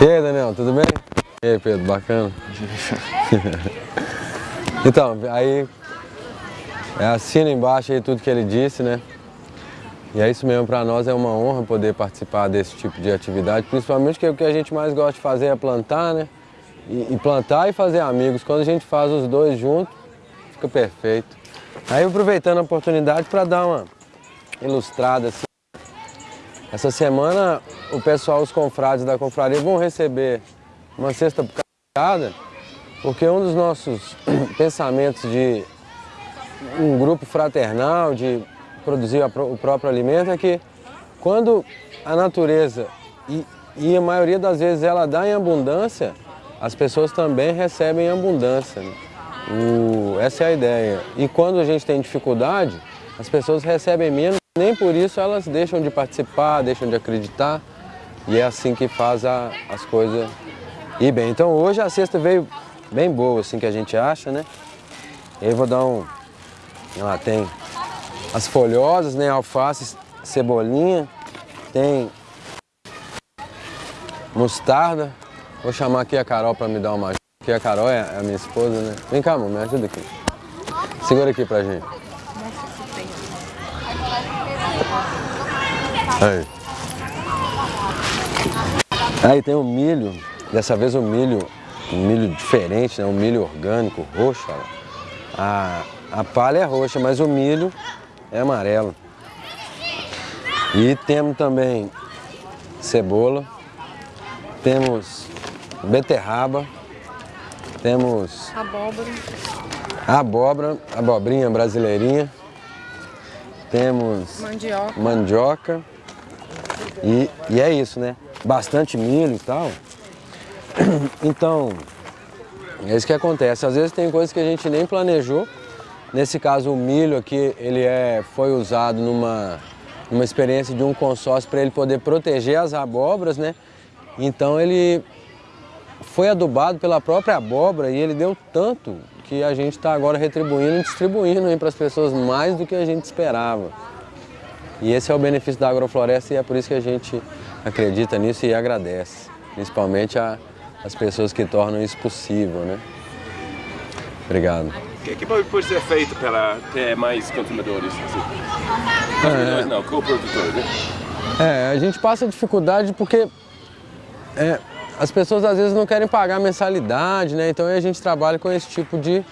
E aí, Daniel, tudo bem? E aí, Pedro, bacana? então, aí, é, assina embaixo aí tudo que ele disse, né? E é isso mesmo, para nós é uma honra poder participar desse tipo de atividade, principalmente que o que a gente mais gosta de fazer é plantar, né? E, e plantar e fazer amigos. Quando a gente faz os dois juntos, fica perfeito. Aí aproveitando a oportunidade para dar uma ilustrada assim. Essa semana o pessoal, os confrades da confraria vão receber uma cesta cada, porque um dos nossos pensamentos de um grupo fraternal, de produzir o próprio alimento, é que quando a natureza, e, e a maioria das vezes ela dá em abundância, as pessoas também recebem em abundância. Né? O, essa é a ideia. E quando a gente tem dificuldade, as pessoas recebem menos nem por isso elas deixam de participar, deixam de acreditar. E é assim que faz a, as coisas ir bem. Então hoje a cesta veio bem boa, assim que a gente acha, né? Eu vou dar um... Lá tem as folhosas, né? Alface, cebolinha. Tem mostarda. Vou chamar aqui a Carol para me dar uma ajuda. Aqui a Carol é a minha esposa, né? Vem cá, amor, me ajuda aqui. Segura aqui pra gente. Aí. Aí tem o milho, dessa vez o milho, um milho diferente, né? um milho orgânico, roxo. Ó. A, a palha é roxa, mas o milho é amarelo. E temos também cebola, temos beterraba, temos abóbora, abóbora abobrinha brasileirinha, temos mandioca, mandioca e, e é isso, né? Bastante milho e tal. Então, é isso que acontece. Às vezes tem coisas que a gente nem planejou. Nesse caso, o milho aqui, ele é, foi usado numa, numa experiência de um consórcio para ele poder proteger as abóboras, né? Então ele foi adubado pela própria abóbora e ele deu tanto que a gente está agora retribuindo e distribuindo para as pessoas mais do que a gente esperava. E esse é o benefício da agrofloresta e é por isso que a gente acredita nisso e agradece, principalmente a, as pessoas que tornam isso possível, né? Obrigado. O que, que pode ser feito para ter mais consumidores? Assim? Consumidores é, não, coprodutores, né? É, a gente passa dificuldade porque é, as pessoas às vezes não querem pagar mensalidade, né? Então a gente trabalha com esse tipo de,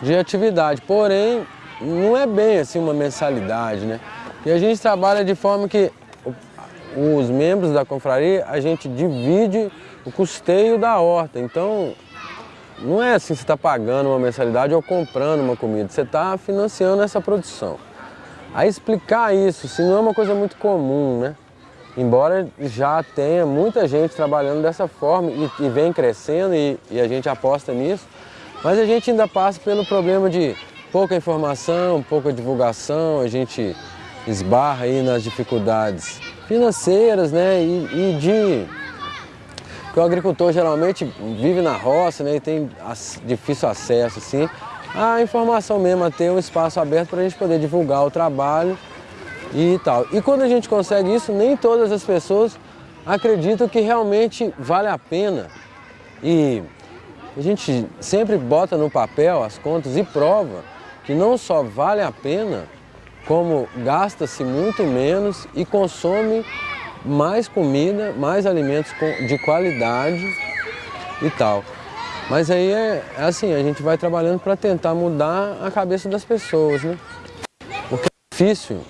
de atividade. Porém, não é bem assim uma mensalidade, né? E a gente trabalha de forma que os membros da confraria, a gente divide o custeio da horta. Então, não é assim você está pagando uma mensalidade ou comprando uma comida, você está financiando essa produção. A explicar isso, se não é uma coisa muito comum, né? Embora já tenha muita gente trabalhando dessa forma e, e vem crescendo e, e a gente aposta nisso, mas a gente ainda passa pelo problema de pouca informação, pouca divulgação, a gente esbarra aí nas dificuldades financeiras, né, e, e de... Porque o agricultor geralmente vive na roça, né, e tem difícil acesso, assim, à informação mesmo, a ter um espaço aberto para a gente poder divulgar o trabalho e tal. E quando a gente consegue isso, nem todas as pessoas acreditam que realmente vale a pena. E a gente sempre bota no papel as contas e prova que não só vale a pena, como gasta-se muito menos e consome mais comida, mais alimentos de qualidade e tal. Mas aí é, é assim, a gente vai trabalhando para tentar mudar a cabeça das pessoas, né? Porque é difícil.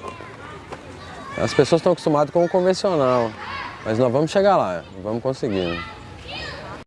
As pessoas estão acostumadas com o convencional, mas nós vamos chegar lá, vamos conseguir. Né?